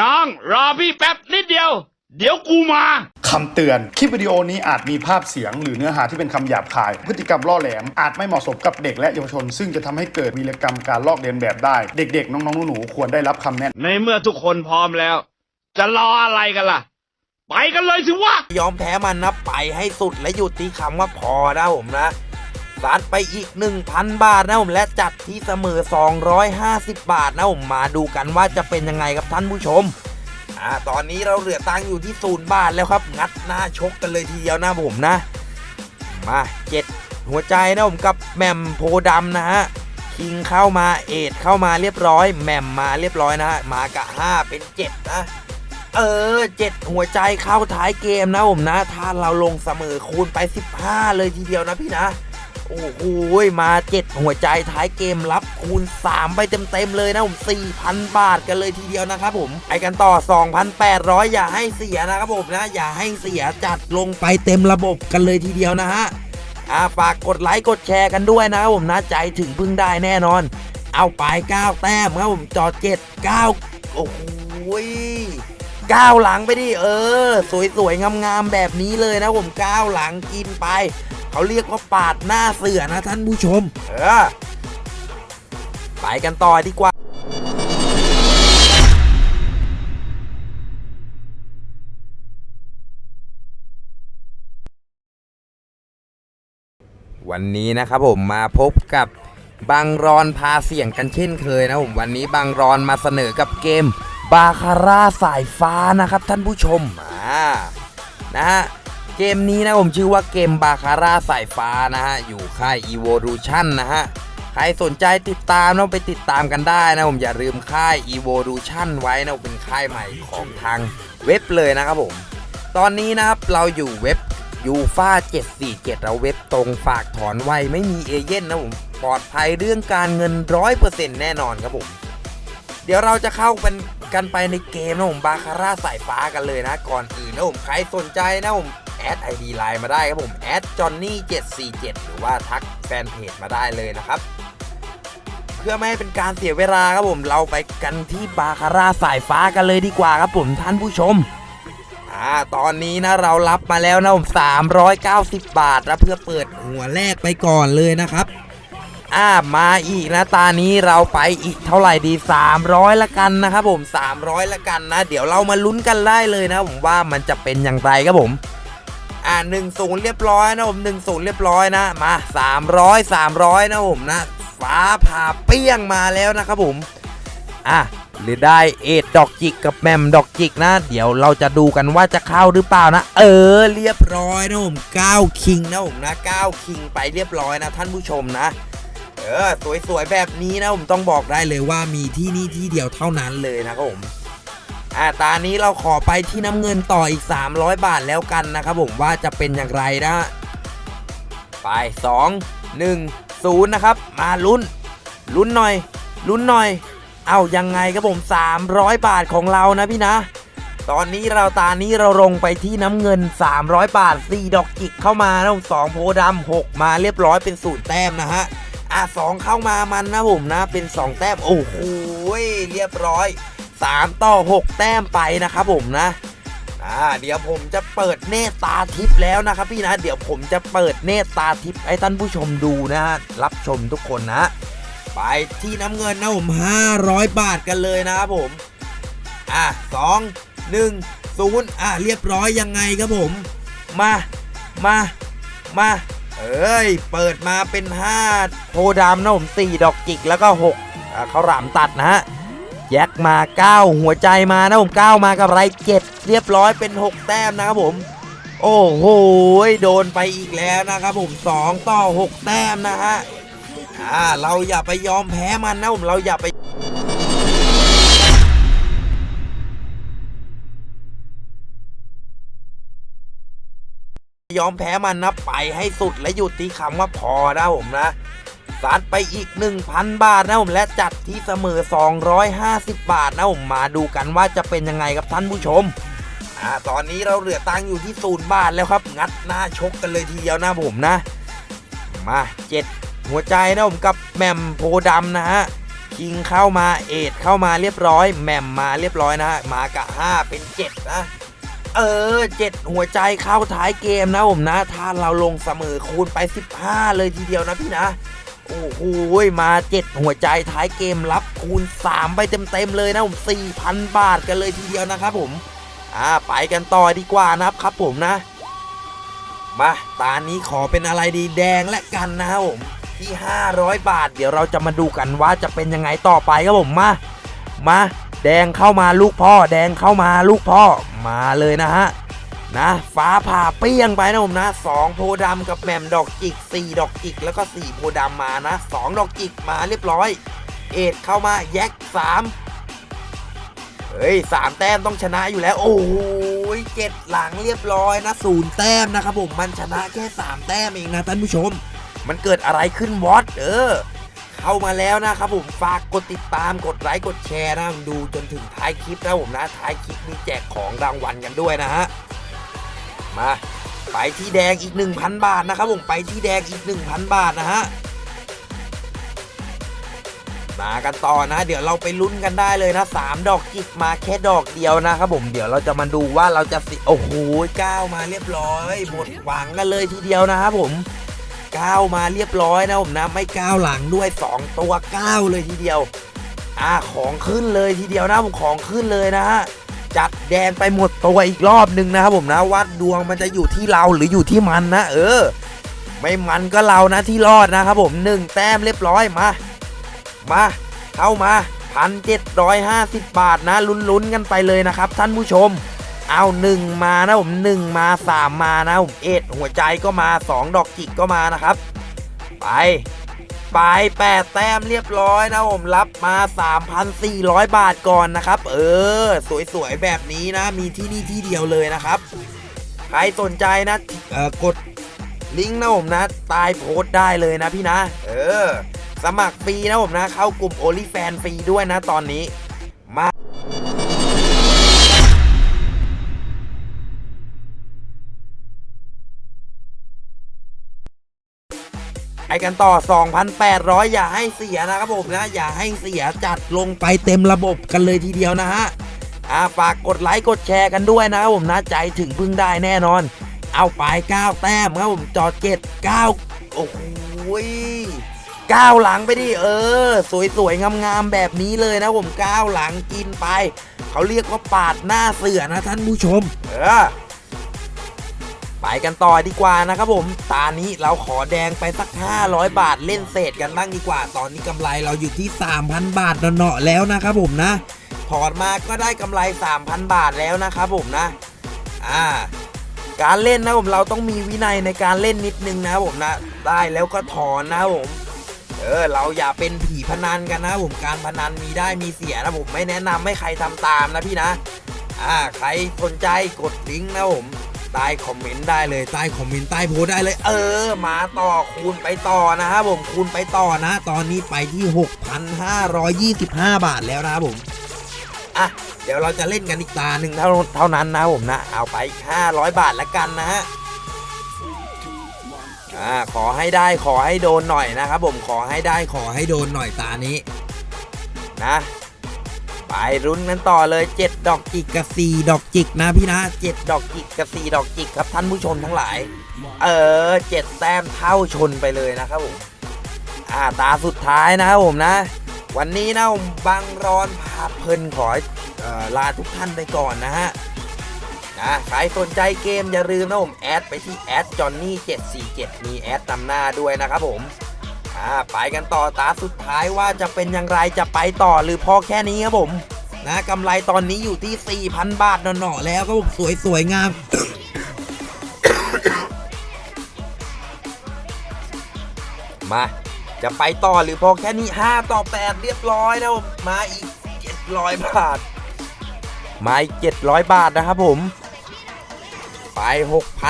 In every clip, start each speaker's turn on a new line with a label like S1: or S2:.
S1: น้องรอพี่แป๊บนิดเดียว เดี๋ยวกูมา
S2: คำเตือน คลิปวิดีโอนี้อาจมีภาพเสียง หรือเนื้อหาที่เป็นคำหยาบคาย พฤติกรรมล่อแหลม อาจไม่เหมาะสมกับเด็กและเยาวชน ซึ่งจะทำให้เกิดวีรกรรมการลอกเลียนแบบได้ เด็กๆ น้องๆหนูๆควรได้รับคำแนะนำ
S1: ในเมื่อทุกคนพร้อมแล้ว จะรออะไรกันล่ะ ไปกันเลยสิวะ
S3: ยอมแพ้มันนะไปให้สุดและหยุดที่คำว่าพอนะผมนะ ซัดไปอีก 1,000 บาทนะผมและจัดที่เสมอ 250 บาทนะผมมาดูกันว่าจะเป็นยังไงครับท่านผู้ชมอ่าตอนนี้เราเหลือตังค์อยู่ที่ศูนย์บาทแล้วครับ งัดหน้าชกกันเลยทีเดียวนะผมนะ มาเจ็ดหัวใจนะผมกับแหม่มโพดำนะฮะคิงเข้ามาเอดเข้ามาเรียบร้อยแหม่มมาเรียบร้อยนะฮะมากะห้าเป็นเจ็ดนะเออเจ็ดหัวใจเข้าท้ายเกมนะผมนะ ถ้าเราลงเสมอคูณไป 15 เลยทีเดียวนะพี่นะ โอ้โหมาเจ็ดหัวใจท้ายเกมรับคูณ 3 ไปเต็ม ๆ เลยนะผม4,000 บาทกันเลยทีเดียวนะครับผมไปกันต่อ 2,800 อย่าให้เสียนะครับผมนะ อย่าให้เสียจัดลงไปเต็มระบบกันเลยทีเดียวนะฮะอ่าฝากกดไลค์กดแชร์กันด้วยนะครับผมนะใจถึงพึ่งได้แน่นอน เอาไป9แต้มครับผมจอด7 9โอ้โหก้าวหลังไปดิเออ สวยๆงามๆแบบนี้เลยนะผมก้าวหลังกินไป เขาเรียกว่าปาดหน้าเสือนะท่านผู้ชม เออ ไปกันต่อดีกว่าวันนี้นะครับผมมาพบกับบังรอนพาเสียงกันเช่นเคยนะผมวันนี้บังรอนมาเสนอกับเกมบาคาร่าสายฟ้านะครับท่านผู้ชมอ่านะฮะ เกมนี้นะผมชื่อว่าเกมบาคาร่าสายฟ้านะฮะ อยู่ค่าย Evolution นะฮะ ใครสนใจติดตามต้องไปติดตามกันได้นะผมอย่าลืมค่าย Evolution ไว้นะเป็นค่ายใหม่ของทางเว็บเลยนะครับผม ตอนนี้นะครับเราอยู่เว็บยูฟา747 เราเว็บตรงฝากถอนไวไม่มีเอเย่นนะผมปลอดภัยเรื่องการเงิน 100%แน่นอนครับผม เดี๋ยวเราจะเข้ากันกันไปในเกมนะผมบาคาร่าสายฟ้ากันเลยนะ ก่อนอื่นนะผมใครสนใจนะผม add ID LINE มาได้ครับผม add จอนนี่747 หรือว่าทักแฟนเพจมาได้เลยนะครับเพื่อไม่ให้เป็นการเสียเวลาครับผมเราไปกันที่บาคาร่าสายฟ้ากันเลยดีกว่าครับผมท่านผู้ชมอ่าตอนนี้นะเรารับมาแล้วนะผม390 บาทนะเพื่อเปิดหัวแรกไปก่อนเลยนะครับอ่ามาอีกนะตานี้เราไปอีกเท่าไหร่ดี 300 ละกันนะครับผม 300 ละกันนะ เดี๋ยวเรามาลุ้นกันได้เลยนะผมว่ามันจะเป็นอย่างไรครับผม อ่า1นึ่งศูนย์เรียบร้อยนะผม1นึ่งศูนย์เรียบร้อยนะมา300 300นะผมนะฟ้าผ่าเปี้ยงมาแล้วนะครับผมอะหรือได้เอ็ดดอกจิกกับแมมดอกจิกนะ เดี๋ยวเราจะดูกันว่าจะเข้าหรือเปล่านะ เออเรียบร้อยนะผม9คิงนะผมนะ9คิงไปเรียบร้อยนะท่านผู้ชมนะ เออสวยๆแบบนี้นะผมต้องบอกได้เลยว่ามีที่นี่ที่เดียวเท่านั้นเลยนะครับผม อ่าตานี้เราขอไปที่น้ำเงินต่ออีก 300 บาทแล้วกันนะครับผมว่าจะเป็นอย่างไรนะไป2 1 0นะครับ มาลุ้น ลุ้นหน่อย ลุ้นหน่อย เอายังไงครับผม 300 บาทของเรานะพี่นะ ตอนนี้เราตานี้เราลงไปที่น้ำเงิน 300 บาท 4 ดอกจิกเข้ามานะผมสองโพดำ6มาเรียบร้อยเป็นสูตรแต้มนะฮะอะสองเข้ามามันนะผมนะ เป็น 2 แต้ม โอ้โหเรียบร้อย 3 ต่อ 6 แต้มไปนะครับผมนะอ่าเดี๋ยวผมจะเปิดเนตตาทิพย์แล้วนะครับพี่นะ เดี๋ยวผมจะเปิดเนตตาทิพย์ให้ท่านผู้ชมดูนะฮะรับชมทุกคนนะไปที่น้ำเงินนะผม500 บาทกันเลยนะครับผมอะสองหนึ่งศูนย์อะเรียบร้อยยังไงครับผม มามามาเอ้ยเปิดมาเป็น5โพธิ์ดำนะผม4ดอกจิกแล้วก็6เขาหลามตัดนะฮะ แยกมา 9 หัวใจมานะผม9มากับไร7เรียบร้อยเป็น 6 แต้มนะครับผม โอ้โหโดนไปอีกแล้วนะครับผม 2 ต่อ 6 แต้มนะฮะอ่าเราอย่าไปยอมแพ้มันนะผมเราอย่าไปยอมแพ้มันนะไปให้สุดและหยุดที่คำว่าพอนะผมนะ ซัดไปอีก 1,000 บาทนะผมและจัดที่เสมอ 250 บาทนะผมมาดูกันว่าจะเป็นยังไงครับท่านผู้ชมอ่าตอนนี้เราเหลือตังค์อยู่ที่ศูนย์บาทแล้วครับ งัดหน้าชกกันเลยทีเดียวนะผมนะ มาเจ็ดหัวใจนะผมกับแมมโพธิ์ดำนะฮะคิงเข้ามาเอ็ดเข้ามาเรียบร้อยแมมมาเรียบร้อยนะฮะมากะห้าเป็นเจ็ดนะเออเจ็ดหัวใจเข้าท้ายเกมนะผมนะ ถ้าเราลงเสมอคูณไป 15 เลยทีเดียวนะพี่นะ โอ้โหมาเจ็ดหัวใจท้ายเกมรับคูณ 3 ไปเต็มๆเลยนะผม 4,000 บาทกันเลยทีเดียวนะครับผม อ่าไปกันต่อดีกว่านะครับครับผมนะ มาตานี้ขอเป็นอะไรดีแดงและกันนะครับผมที่ 500 บาท เดี๋ยวเราจะมาดูกันว่าจะเป็นยังไงต่อไปครับผมมา มา แดงเข้ามาลูกพ่อ แดงเข้ามาลูกพ่อมาเลยนะฮะ นะฟ้าผ่าเปี้ยงไปนะผมนะสองโพธิ์ดำกับแหม่มดอกจิกสี่ดอกจิก แล้วก็สี่โพธิ์ดำมานะสองดอกจิกมาเรียบร้อย เอ็ดเข้ามาแยกสามเฮ้ยสามแต้มต้องชนะอยู่แล้ว โอ้ยเจ็ดหลังเรียบร้อยนะศูนย์แต้มนะครับผมมันชนะแค่สามแต้มเองนะท่านผู้ชม มันเกิดอะไรขึ้นวอตเออเข้ามาแล้วนะครับผมฝากกดติดตามกดไลค์กดแชร์นะดูจนถึงท้ายคลิปนะผมนะท้ายคลิปมีแจกของรางวัลกันด้วยนะฮะ มาไปที่แดงอีก 1,000 บาทนะครับผมไปที่แดงอีก 1,000 บาทนะฮะมากันต่อนะ เดี๋ยวเราไปลุ้นกันได้เลยนะสามดอกจิกมาแค่ดอกเดียวนะครับผมเดี๋ยวเราจะมาดูว่าเราจะสิโอ้โหก้าวมาเรียบร้อยหมดหวังกันเลยทีเดียวนะครับผมก้าวมาเรียบร้อยนะผมนะไม่ก้าวหลังด้วย 2 ตัวก้าวเลยทีเดียวอ่าของขึ้นเลยทีเดียวนะผมของขึ้นเลยนะฮะ จัดแดงไปหมดตัวอีกรอบหนึ่งนะครับผมนะวัดดวงมันจะอยู่ที่เราหรืออยู่ที่มันนะ เออ ไม่มันก็เรานะที่รอดนะครับผมหนึ่งแต้มเรียบร้อยมา มาเข้ามาพันเจ็ดร้อยห้าสิบบาทนะลุ้นๆกันไปเลยนะครับท่านผู้ชมเอาหนึ่งมานะผมหนึ่งมาสามมานะผมเอ็ดหัวใจก็มาสองดอกจิกก็มานะครับ ไป ไปแปดแต้มเรียบร้อยนะผมรับมา 3,400 บาทก่อนนะครับ เออ สวยๆ แบบนี้นะ มีที่นี่ที่เดียวเลยนะครับ ใครสนใจนะเออกดลิงก์นะผมนะ ตายโพสได้เลยนะพี่นะ เออ สมัครฟรีนะผมนะ เข้ากลุ่มโอลิแฟนฟรีด้วยนะตอนนี้ ไปกันต่อ 2,800 อย่าให้เสียนะครับผมนะ อย่าให้เสียจัดลงไปเต็มระบบกันเลยทีเดียวนะฮะอ่าฝากกดไลค์กดแชร์กันด้วยนะครับผมนะใจถึงพึ่งได้แน่นอน เอาไป9แต้มครับผมจอดเจ็ด9โอ้โหก้าวหลังไปดิเออ สวยๆงามๆแบบนี้เลยนะผมก้าวหลังกินไป เขาเรียกว่าปาดหน้าเสือนะท่านผู้ชม เออ ไปกันต่อดีกว่านะครับผมตานี้เราขอแดงไปสัก 500 บาทเล่นเศษกันบ้างดีกว่า ตอนนี้กำไรเราอยู่ที่ 3,000 บาทเนาะแล้วนะครับผมนะถอดมาก็ได้กำไร 3,000 บาทแล้วนะครับผมนะอ่าการเล่นนะผมเราต้องมีวินัยในการเล่นนิดนึงนะผมนะได้แล้วก็ถอนนะผมเออเราอย่าเป็นผีพนันกันนะผมการพนันมีได้มีเสียนะผมไม่แนะนำให้ใครทำตามนะพี่นะอ่าใครสนใจกดลิงก์นะผม ใต้คอมเมนต์ได้เลยใต้คอมเมนต์ใต้โพสได้เลย เออ มาต่อคูณไปต่อนะครับผมคูณไปต่อนะ ตอนนี้ไปที่ 6,525 บาทแล้วนะครับผมอะเดี๋ยวเราจะเล่นกันอีกตาหนึ่งเท่าเท่านั้นนะผมนะ เอาไป 500 บาทละกันนะฮะอ่าขอให้ได้ขอให้โดนหน่อยนะครับผมขอให้ได้ขอให้โดนหน่อยตานี้นะ ไปรุ้นกันต่อเลย 7 ดอกจิกกับ 4 ดอกจิกนะพี่นะ7ดอกจิกกับ 4 ดอกจิกครับท่านผู้ชมทั้งหลาย เออ7แต้มเท่าชนไปเลยนะครับผมอ่าตาสุดท้ายนะครับผมนะ วันนี้นะผมบังรอนพาเพลินขอเอ่อลาทุกท่านไปก่อนนะฮะนะใครสนใจเกมอย่าลืมนะผมแอดไปที่แอดจอนนี่747มีแอดนำหน้าด้วยนะครับผม อ่าไปกันต่อตาสุดท้ายว่าจะเป็นอย่างไรจะไปต่อหรือพอแค่นี้ครับผม นะกำไรตอนนี้อยู่ที่ 4,000 บาทหน่อๆแล้วก็สวยสวยๆงามมา จะไปต่อหรือพอแค่นี้ 5 ต่อ 8 เรียบร้อยแล้วมาอีก 700 บาท มาอีก 700 บาทนะครับผม ไป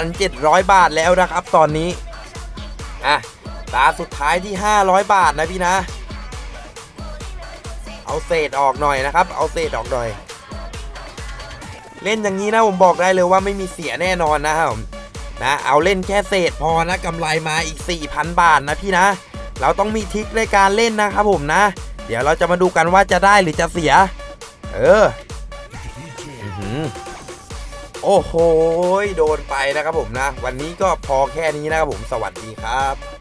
S3: 6,700 บาทแล้วนะครับตอนนี้ อะ ตาสุดท้ายที่ 500 บาทนะพี่นะ เอาเศษออกหน่อยนะครับ เอาเศษออกหน่อย เล่นอย่างนี้นะผมบอกได้เลยว่าไม่มีเสียแน่นอนนะครับนะเอาเล่นแค่เศษพอนะกำไรมาอีก 4,000 บาทนะพี่นะ เราต้องมีทิคในการเล่นนะครับผมนะ เดี๋ยวเราจะมาดูกันว่าจะได้หรือจะเสีย เออโอ้โห โดนไปนะครับผมนะ วันนี้ก็พอแค่นี้นะครับผม สวัสดีครับ